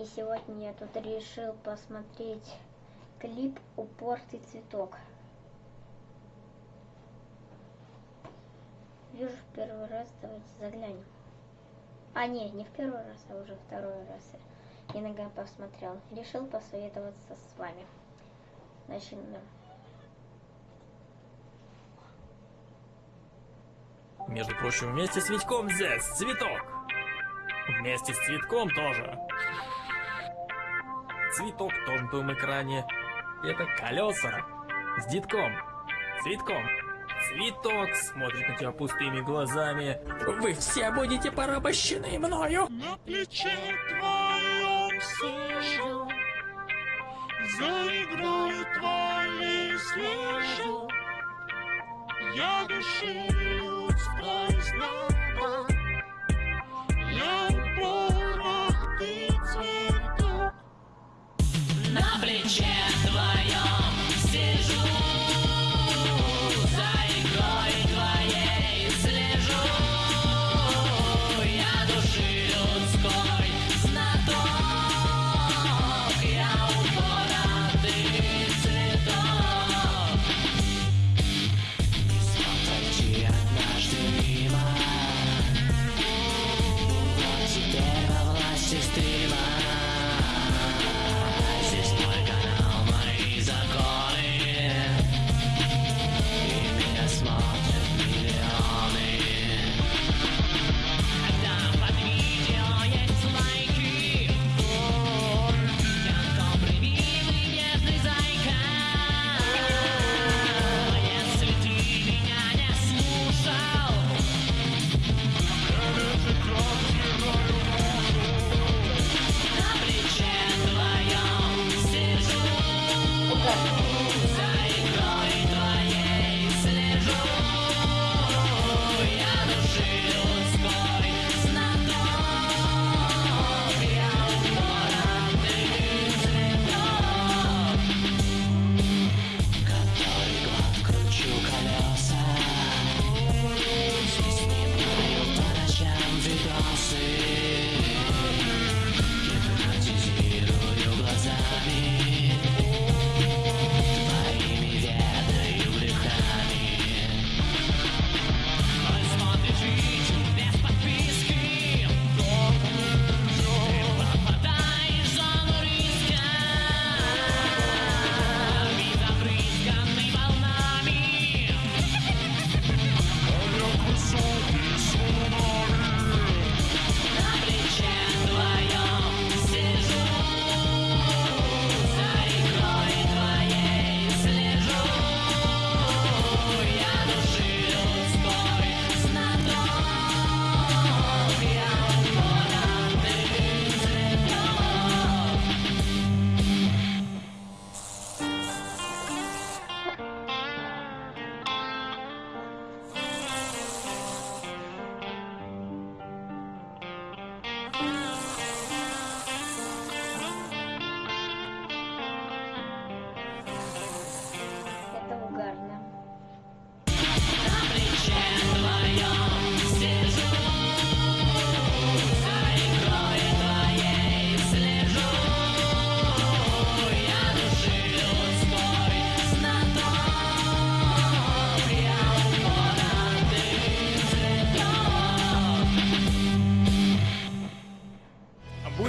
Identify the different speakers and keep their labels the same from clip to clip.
Speaker 1: И сегодня я тут решил посмотреть клип «Упортый цветок». Вижу в первый раз, давайте заглянем. А, не, не в первый раз, а уже второй раз я иногда посмотрел. Решил посоветоваться с вами. Начнем.
Speaker 2: Между прочим, вместе с Витьком здесь цветок. Вместе с цветком тоже. Цветок на том экране. Это колеса с детком. Цветком. Цветок смотрит на тебя пустыми глазами. Вы все будете порабощены мною.
Speaker 3: На плече твоем сижу, Заиграю твои слышу, Я души сквозь Я
Speaker 4: На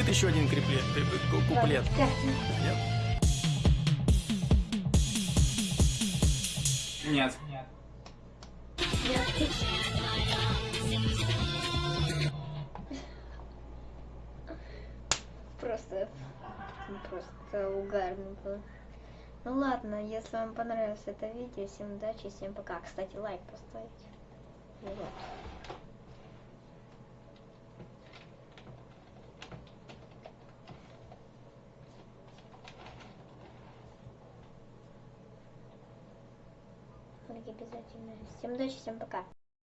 Speaker 2: будет еще один креплет, куплет? Нет?
Speaker 5: Нет.
Speaker 1: Просто, просто угарно было. Ну ладно, если вам понравилось это видео, всем удачи, всем пока. Кстати, лайк поставить. И вот. Обязательно. Всем удачи, всем пока.